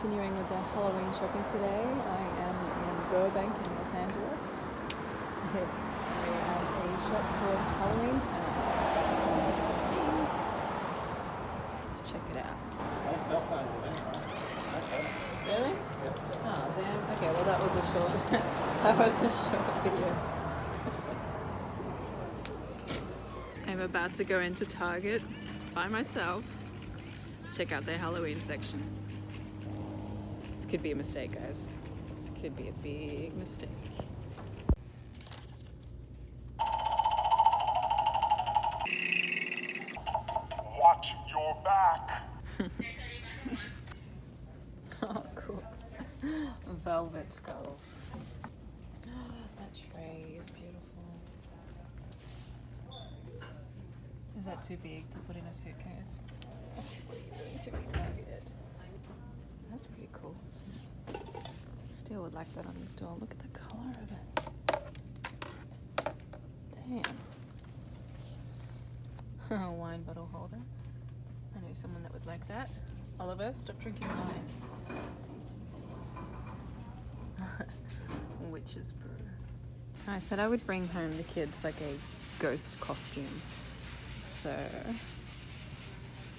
continuing with the Halloween shopping today. I am in Burbank in Los Angeles. We're at a shop called Halloween Town. Let's check it out. Really? Oh damn. Okay, well that was a short that was a short video. I'm about to go into Target by myself. Check out their Halloween section. Could be a mistake, guys. Could be a big mistake. Watch your back. Oh, cool. Velvet skulls. That tray is beautiful. Is that too big to put in a suitcase? What are you doing to me, Target? That's pretty cool. Still would like that on the store. Look at the color of it. Damn. A wine bottle holder. I know someone that would like that. Oliver, stop drinking wine. Witch's brew. I said I would bring home the kids like a ghost costume. So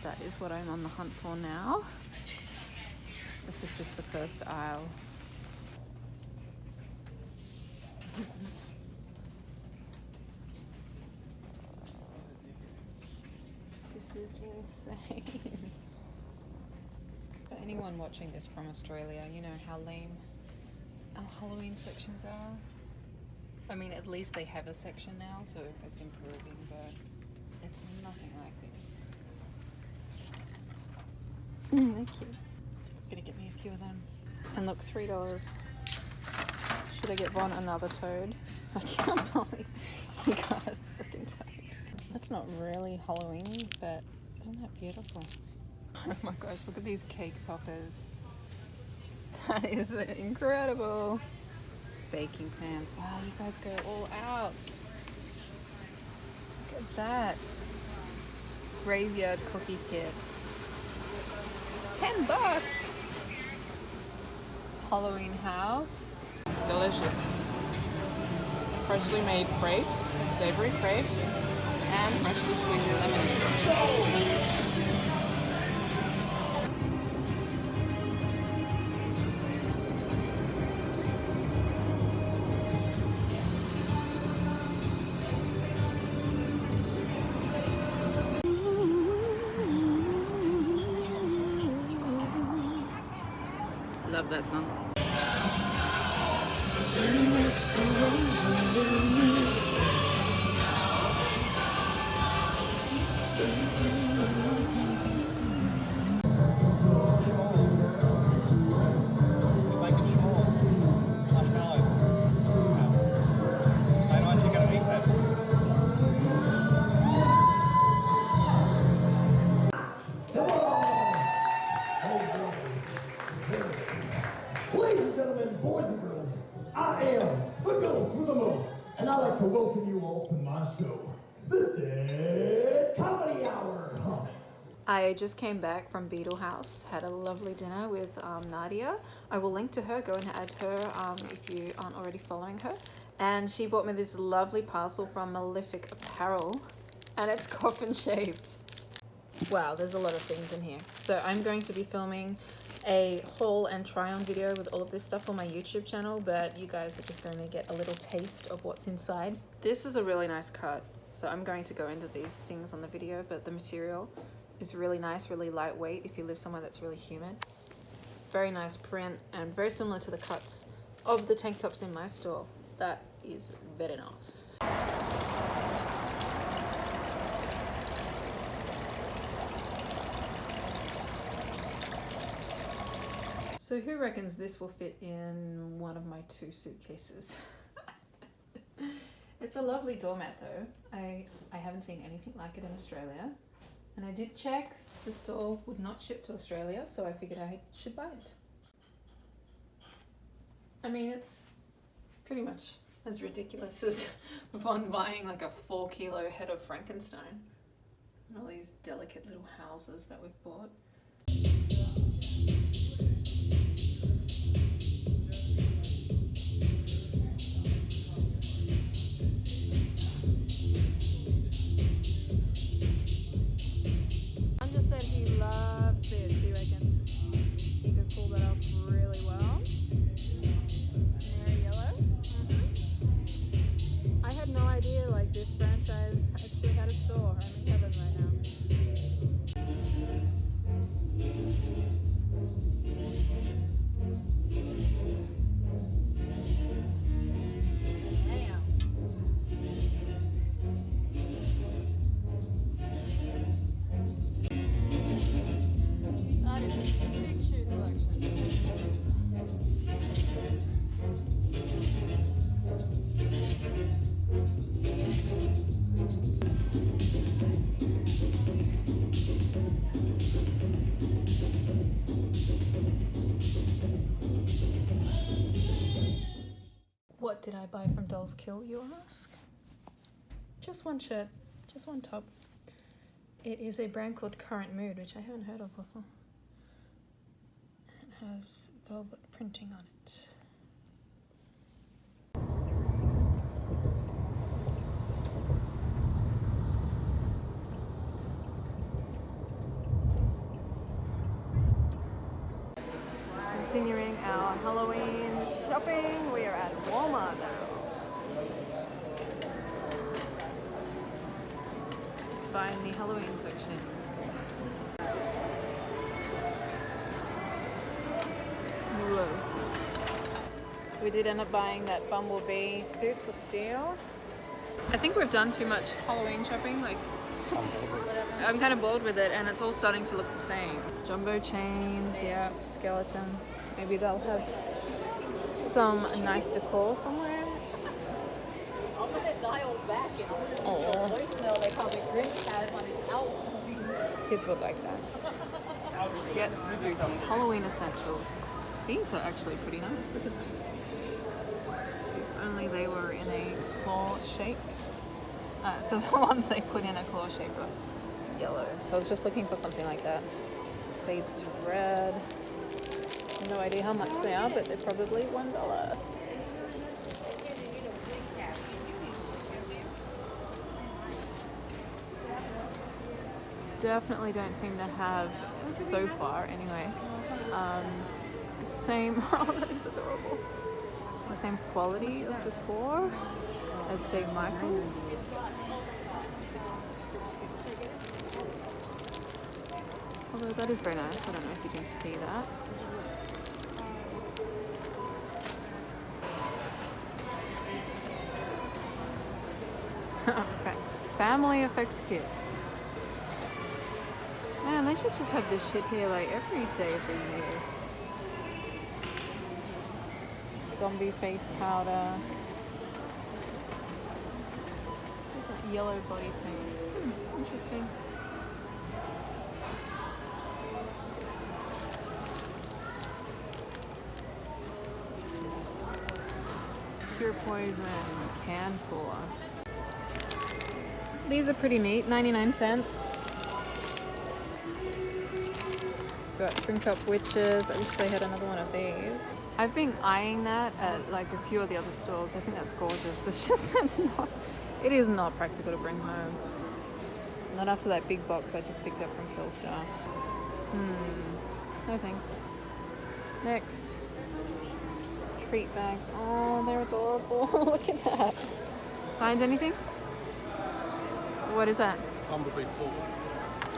that is what I'm on the hunt for now. This is just the first aisle. this is insane. For anyone watching this from Australia, you know how lame our Halloween sections are. I mean, at least they have a section now, so it's improving, but it's nothing like this. Mm, thank you. Gonna get me a few of them. And look, three dollars. Should I get Von another toad? I can't believe he got a freaking toad. That's not really Halloween, but isn't that beautiful? Oh my gosh, look at these cake toppers. That is incredible. Baking pans. Wow, you guys go all out. Look at that. Graveyard cookie kit. 10 bucks. Halloween house. Delicious. Freshly made crepes, savory crepes, and freshly squeezed lemon. Love that song. Like I just came back from Beetle House, had a lovely dinner with um, Nadia. I will link to her, go and add her um, if you aren't already following her. And she bought me this lovely parcel from Malefic Apparel, and it's coffin shaped. Wow, there's a lot of things in here. So I'm going to be filming a haul and try on video with all of this stuff on my YouTube channel, but you guys are just going to get a little taste of what's inside. This is a really nice cut. So I'm going to go into these things on the video, but the material is really nice, really lightweight if you live somewhere that's really humid. Very nice print and very similar to the cuts of the tank tops in my store. That is very nice. So who reckons this will fit in one of my two suitcases? it's a lovely doormat though. I, I haven't seen anything like it in Australia. And I did check, the store would not ship to Australia, so I figured I should buy it. I mean, it's pretty much as ridiculous as Von buying like a four kilo head of Frankenstein. And all these delicate little houses that we've bought. Did I buy from Dolls Kill, you ask? Just one shirt, just one top. It is a brand called Current Mood, which I haven't heard of before. It has velvet printing on it. Continuing our Halloween shopping, we are at Walmart now. Let's find the Halloween section. Whoa. So we did end up buying that bumblebee suit for steel. I think we've done too much Halloween shopping. Like, I'm kind of bored with it, and it's all starting to look the same. Jumbo chains, yeah, skeleton. Maybe they'll have some nice decor somewhere. I'm gonna dial back and I'm gonna voicemail they call me Grinch has on his album. Kids would like that. Get spooky. Halloween essentials. These are actually pretty nice. Look at them. If only they were in a claw shape. Uh, so the ones they put in a claw shape are yellow. So I was just looking for something like that. Fades to red. No idea how much they are, but they're probably one dollar. Definitely don't seem to have so far anyway. Um, same. Oh, that is adorable. The same quality of decor as St. Michael's. Although that is very nice. I don't know if you can see that. okay. Family Effects Kit. Should just have this shit here like every day of the year. Zombie face powder. There's a yellow body paint. Hmm, interesting. Pure poison can pour. These are pretty neat, 99 cents. Got Drink Up Witches. I wish they had another one of these. I've been eyeing that at like a few of the other stores. I think that's gorgeous. It's just it's not, it is not practical to bring home. Not after that big box I just picked up from Killstar. Hmm. No thanks. Next. Treat bags. Oh, they're adorable. Look at that. Find anything? What is that? Bumblebee salt.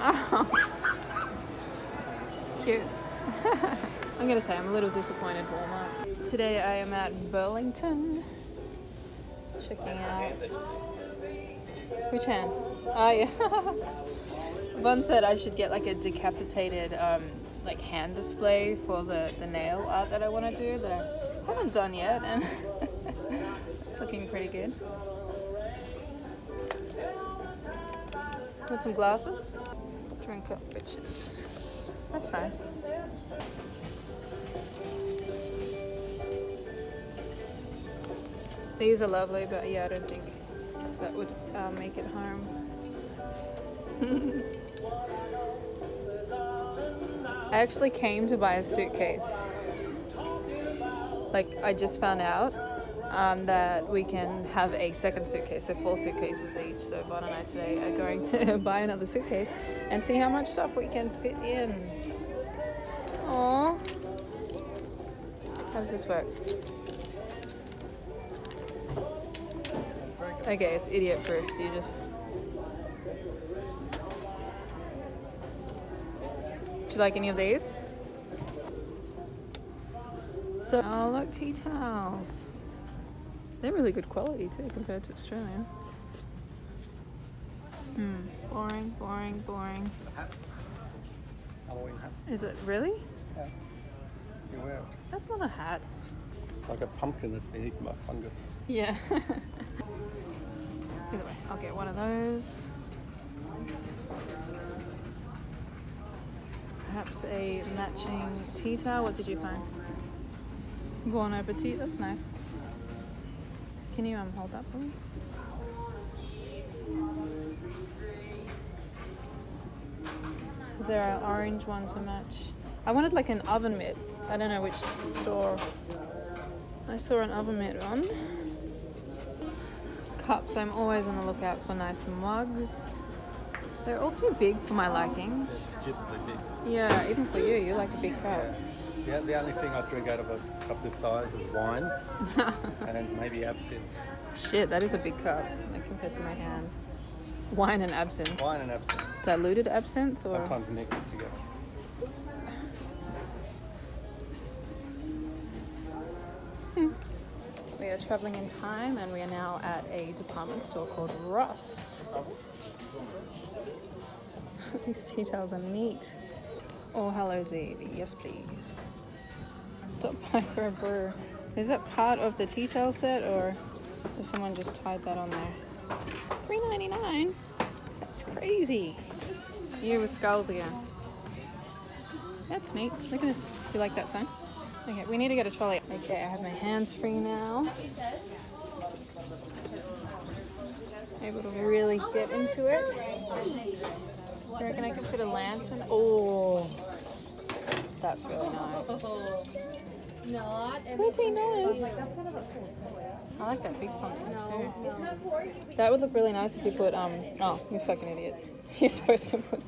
Oh. Cute. I'm gonna say I'm a little disappointed Walmart. Today I am at Burlington. Checking out. Which hand? Oh yeah. One said I should get like a decapitated um, like hand display for the, the nail art that I want to do that I haven't done yet and it's looking pretty good. Want some glasses? Drink up bitches. That's nice. These are lovely, but yeah, I don't think that would uh, make it home. I actually came to buy a suitcase. Like, I just found out um, that we can have a second suitcase, so four suitcases each. So Bon and I today are going to buy another suitcase and see how much stuff we can fit in. Aww. How does this work? Okay, it's idiot proof. Do you just. Do you like any of these? So, oh look, tea towels. They're really good quality too compared to Australian. Hmm, boring, boring, boring. Is it really? You wear it. That's not a hat. It's like a pumpkin that's been eaten by fungus. Yeah. Either way, I'll get one of those. Perhaps a matching tea towel. What did you find? Bon appetit. That's nice. Can you um hold that for me? Is there an orange one to match? I wanted like an oven mitt. I don't know which store. I saw an oven mitt one. Cups. I'm always on the lookout for nice mugs. They're all too big for my liking. Yeah, even for you, you like a big cup. Yeah, the only thing I drink out of a cup this size is wine and maybe absinthe. Shit, that is a big cup like, compared to my hand. Wine and absinthe. Wine and absinthe. Diluted absinthe or Sometimes mixed together. Are traveling in time and we are now at a department store called Ross. These tea towels are neat. Oh, hello, Z. Yes, please. Stop by for a brew. Is that part of the tea towel set or has someone just tied that on there? Three ninety nine. That's crazy. You with skulls again. That's neat. Look at this. Do you like that sign? Okay, we need to get a trolley. Okay, I have my hands free now. Able to really get into it. You reckon I can put a lantern? Oh, that's really nice. Thirteen dollars. I like that big pumpkin too. That would look really nice if you put um. Oh, you fucking idiot! You're supposed to put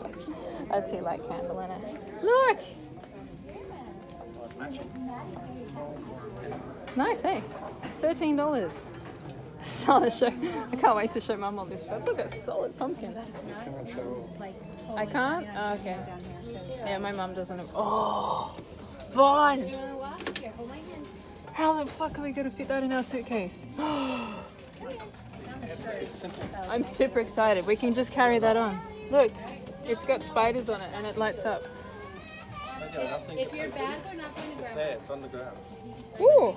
a tea light candle in it. Look. Nice, hey? Thirteen dollars. Solid show. I can't wait to show Mum all this stuff. Look at solid pumpkin. I can't. Oh, okay. Yeah, my mum doesn't. have... Oh, Vaughn. How the fuck are we gonna fit that in our suitcase? I'm super excited. We can just carry that on. Look, it's got spiders on it and it lights up. If you're bad, they're not going to grab There, it's on the ground. Ooh.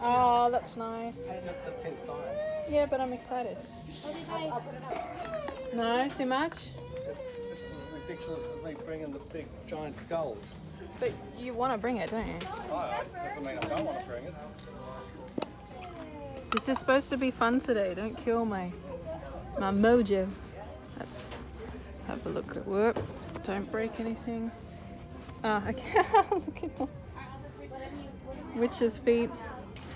Oh, that's nice. Just the tint sign. Yeah, but I'm excited. No, too much. It's, it's ridiculous of me bringing the big giant skulls. But you want to bring it, don't you? Oh, doesn't mean I don't want to bring it. This is supposed to be fun today. Don't kill my my mojo. Let's have a look at work. Don't break anything. Ah, okay. look at all. Witch's feet.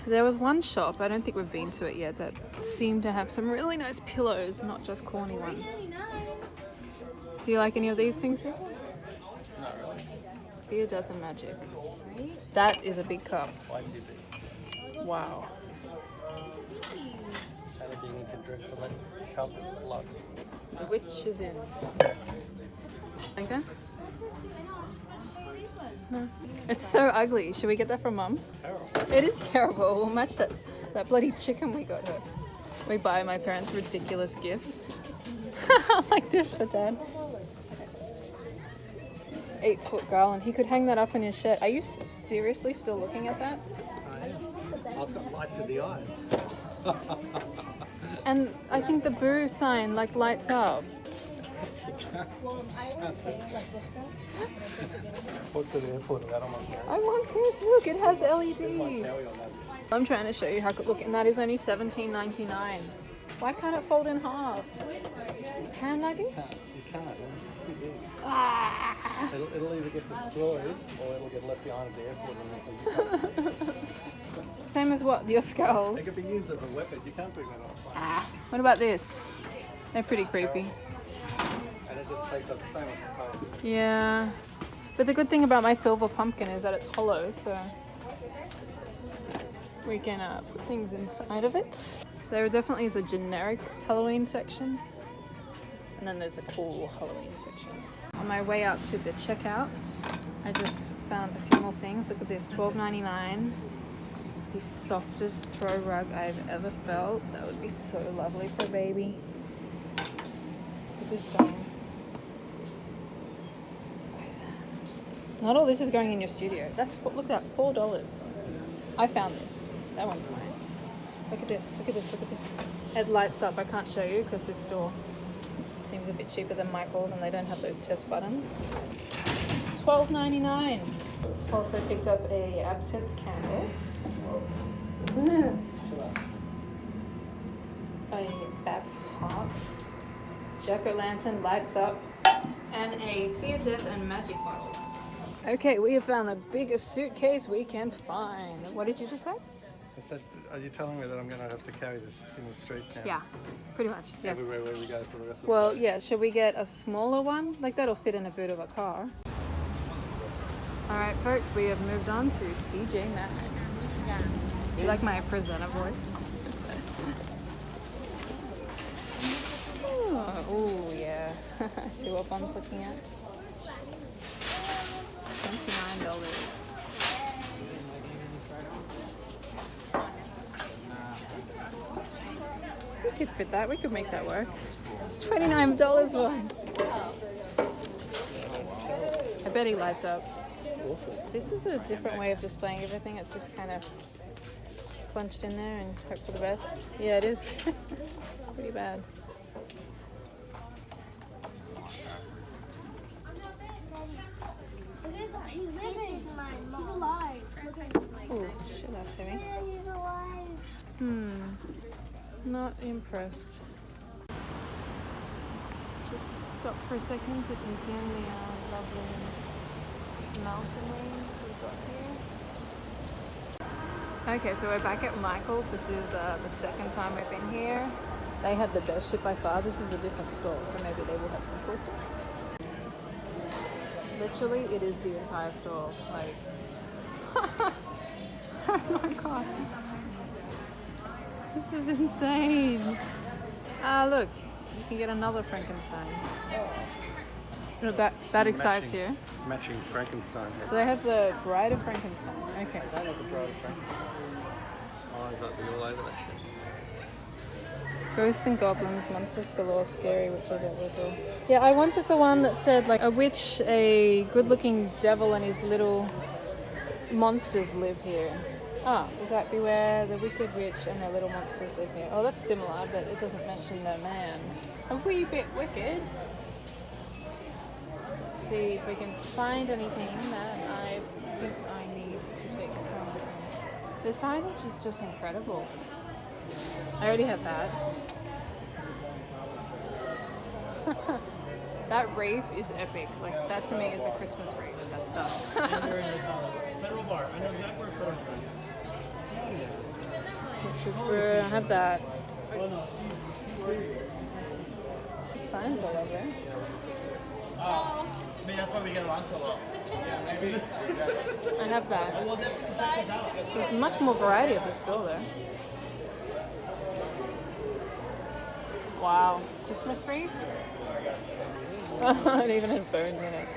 There was one shop, I don't think we've been to it yet, that seemed to have some really nice pillows, not just corny ones. Do you like any of these things here? Not really. Fear, Death and Magic. That is a big cup. Wow. Anything you can drink that cup is blood. The witch is in. Like that? No. It's so ugly. Should we get that from mum? It is terrible. We'll match that that bloody chicken we got her. We buy my parents ridiculous gifts. like this for dad. Eight foot garland. He could hang that up in his shed. Are you seriously still looking at that? Oh, it's got lights in the eye. And I think the boo sign like lights up. What's to the airport of that on my phone? I want this. Look, it has LEDs. I'm trying to show you how good look, and that is only $17.99. Why can't it fold in half? Hand luggage? You can't. It's too big. Ah. It'll, it'll either get destroyed or it'll get left behind at the airport and Same as what? Your skulls. They could be used as a weapon. You can't bring that plane. Ah. What about this? They're pretty creepy. Yeah. But the good thing about my silver pumpkin is that it's hollow, so we can uh, put things inside of it. There definitely is a generic Halloween section, and then there's a cool Halloween section. On my way out to the checkout, I just found a few more things. Look at this, $12.99. The softest throw rug I've ever felt. That would be so lovely for a baby. Look at this sign. Why is that? Not all this is going in your studio. That's look at that, four dollars. I found this. That one's mine. Look at this. Look at this. Look at this. It lights up. I can't show you because this store seems a bit cheaper than Michael's, and they don't have those test buttons. Twelve ninety nine. Also picked up a absinthe candle. a bat's heart, jack o' lantern lights up, and a fear, death, and magic bottle. Okay, we have found the biggest suitcase we can find. What did you just say? I said, are you telling me that I'm going to have to carry this in the street now? Yeah, pretty much. Yeah. Everywhere where we go for the rest of Well, yeah, should we get a smaller one? Like that'll fit in a boot of a car. Alright, folks, we have moved on to TJ Maxx. Do you like my presenter voice? oh, ooh, yeah. See what Bon's looking at? $29. We could fit that. We could make that work. It's twenty-nine dollars one. I bet he lights up. This is a different way of displaying everything. It's just kind of punched in there and hope for the best. Yeah, it is pretty bad. He's, he's living. He's alive. Ooh, shit, that's heavy. Yeah, he's alive. Hmm. Not impressed. Just stop for a second to take in the uh, lovely mountain range we've got here. Okay, so we're back at Michael's. This is uh, the second time we've been here. They had the best shit by far. This is a different store, so maybe they will have some cool stuff. Literally, it is the entire store. Like, oh my god. This is insane. Ah, look, you can get another Frankenstein. No, that that excites Matching- you. Matching Frankenstein. So they have the Bride of Frankenstein. Okay. I love the Bride of Frankenstein. Oh, I've got all over that shit. Ghosts and goblins, monsters galore, scary witches at your door. Yeah, I wanted the one that said like a witch, a good-looking devil, and his little monsters live here. Ah, is that be where the wicked witch and their little monsters live here? Oh, that's similar, but it doesn't mention the man. A wee bit wicked. So let's see if we can find anything that I think I need to take home. The signage is just incredible. I already have that. That wreath is epic. Like that to me is a Christmas wreath. That stuff. Federal Bar. I know exactly where Federal Which is where I have that. Signs all over. Ah, maybe that's why we get along so well. I have that. Well, definitely check this out. There's much more variety of this store though. Wow. Christmas wreath? it even has bones in it.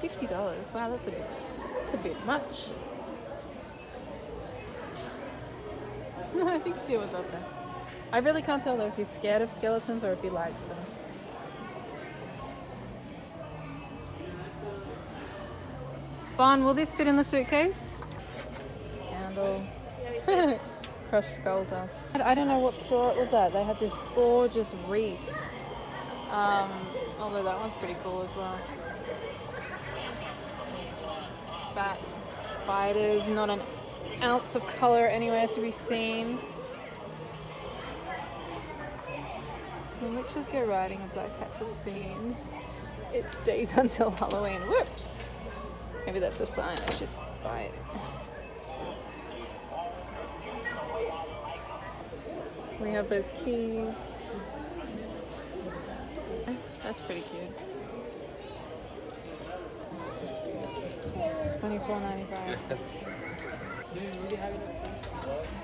Fifty dollars. Wow, that's a bit that's a bit much. I think Stu was up there. I really can't tell though if he's scared of skeletons or if he likes them. Bon, will this fit in the suitcase? Candle. Crushed skull dust. I I don't know what store it was at. They had this gorgeous wreath. Um, although that one's pretty cool as well. Bats, and spiders, not an ounce of color anywhere to be seen. When witches go riding and black cats are seen, it stays until Halloween. Whoops! Maybe that's a sign I should buy it. We have those keys. That's pretty cute. Twenty-four ninety-five. But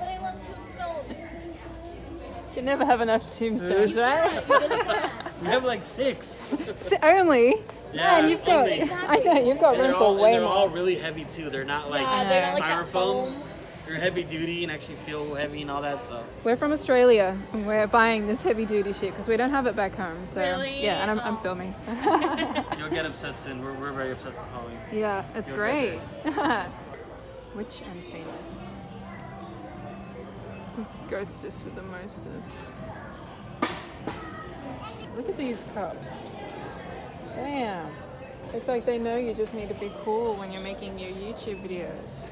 I love tombstones. You never have enough tombstones, right? We have like six. S- Only. Yeah, Man, you've got. only. I know you've got And room for all, and way they're all really heavy too. They're not like Yeah, they're like styrofoam. foam. They're heavy duty and actually feel heavy and all that. So We're from Australia and we're buying this heavy duty shit because we don't have it back home. So Really? yeah, and I'm, I'm Oh. filming. so. you'll get obsessed soon. We're, we're very obsessed with Halloween. yeah, it's You'll great. get Witch and famous. Ghostess with the mostest. Look at these cups. Damn. It's like they know you just need to be cool when you're making your YouTube videos.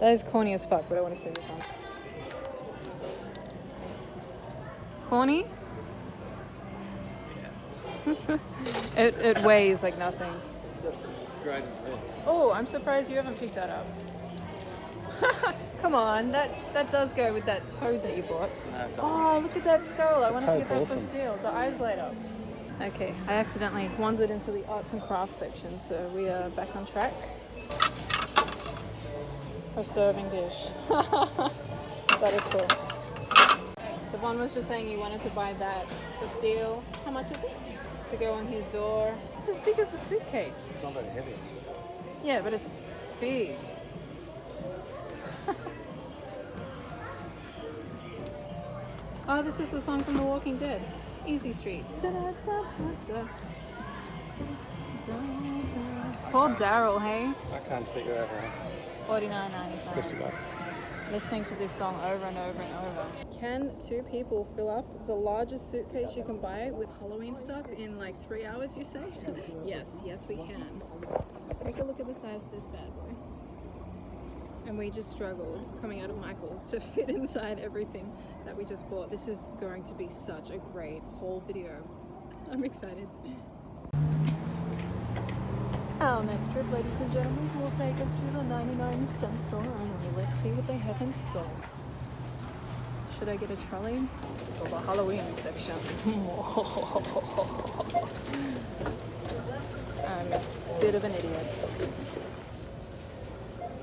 That is corny as fuck, but I want to see this one. Corny? it, it weighs like nothing. Oh, I'm surprised you haven't picked that up. Come on, that that does go with that toad that you bought. Oh, look at that skull. I wanted to get that Toad's for awesome. steel. The eyes light up. Okay, I accidentally wandered into the arts and crafts section, so we are back on track. A serving dish. that is cool. So Von was just saying he wanted to buy that for steel. How much is it? To go on his door. It's as big as a suitcase. It's not very heavy. Yeah, but it's big. oh, this is the song from The Walking Dead. Easy Street. Da-da-da-da-da. Da-da. Poor Daryl, hey? I can't figure out how. Forty nine ninety five. 50 bucks. Listening to this song over and over and over. Can two people fill up the largest suitcase you can buy with Halloween stuff in like three hours, you say? yes, yes, we can. Take a look at the size of this bad boy. And we just struggled coming out of Michael's to fit inside everything that we just bought. This is going to be such a great haul video. I'm excited. Our next trip, ladies and gentlemen, will take us to the 99 cent store only. Let's see what they have in store. Should I get a trolley? Or the Halloween section? I'm a bit of an idiot.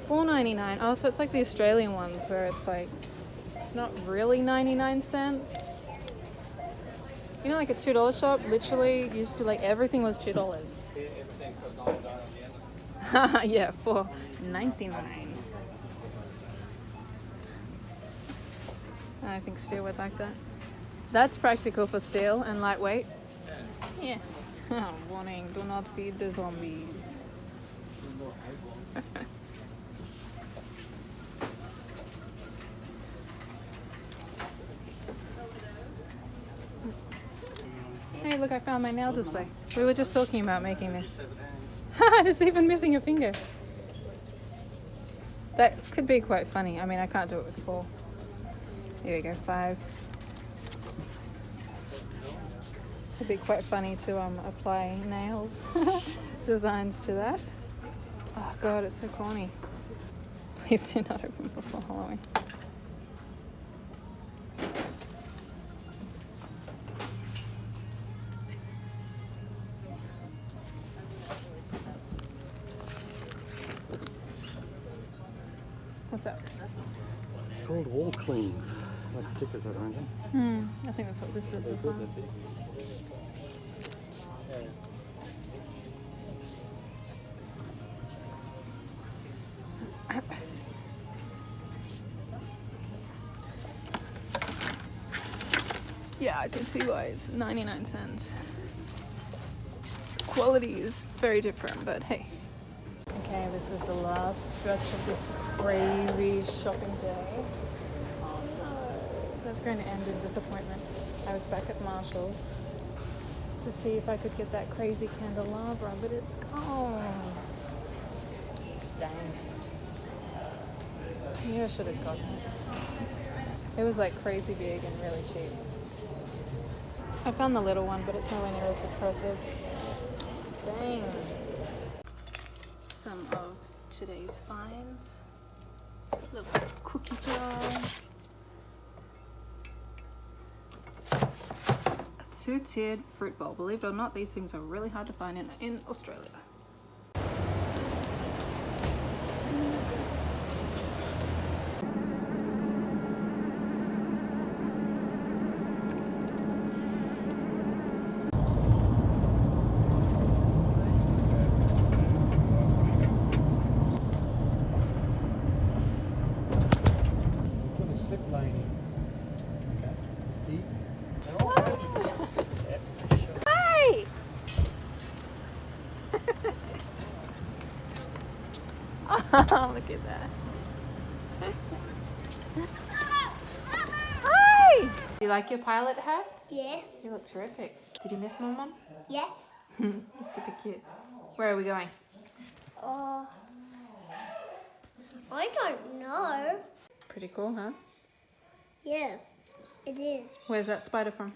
Four ninety nine. Oh, so it's like the Australian ones where it's like it's not really ninety nine cents. You know, like a two dollar shop. Literally, used to like everything was two dollars. yeah, for ninety nine. I think steel would like that. That's practical for steel and lightweight. Yeah. Warning: Do not feed the zombies. Hey, look, I found my nail display. We were just talking about making this. it's even missing a finger. That could be quite funny. I mean, I can't do it with four. Here we go, five. It'd be quite funny to um, apply nails designs to that. Oh god, it's so corny. Please do not open before Halloween. Like stickers, I don't think. Hmm, I think that's what this is as well. Yeah, I can see why it's 99 cents. Quality is very different, but hey. Okay, this is the last stretch of this crazy shopping day. That's going to end in disappointment. I was back at Marshall's to see if I could get that crazy candelabra, but it's gone. Dang. Maybe I should have gotten it. It was like crazy big and really cheap. I found the little one, but it's nowhere near as impressive. Dang. Some of today's finds. Little cookie jar. Two-tiered fruit bowl. Believe it or not, these things are really hard to find in, in Australia. Got a slip lane. Okay. Steve. Hey! oh, look at that. Hi! You like your pilot hat? Yes. You look terrific. Did you miss my mum? Yes. You're super cute. Where are we going? Oh, I don't know. Pretty cool, huh? Yeah, it is. Where's that spider from?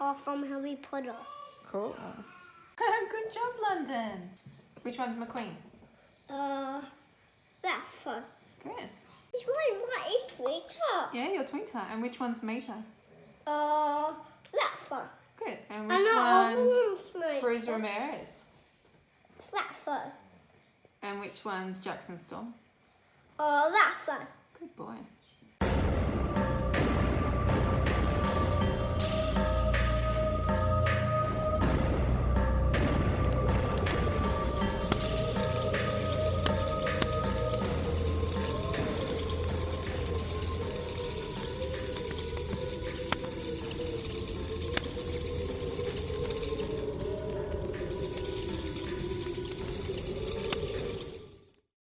Or from Harry Potter. Cool. Good job, London. Which one's McQueen? Uh, that one. Good. It's my my is Twitter. Yeah, you're Twinter. And which one's Mater? Uh, that one. Good. And And which that one's one's Cruz Ramirez? That one. And which one's Jackson Storm? Uh, that one. Good boy.